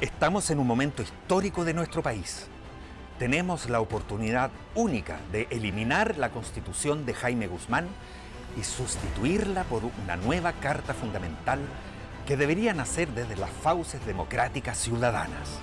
Estamos en un momento histórico de nuestro país. Tenemos la oportunidad única de eliminar la constitución de Jaime Guzmán y sustituirla por una nueva carta fundamental que debería nacer desde las fauces democráticas ciudadanas.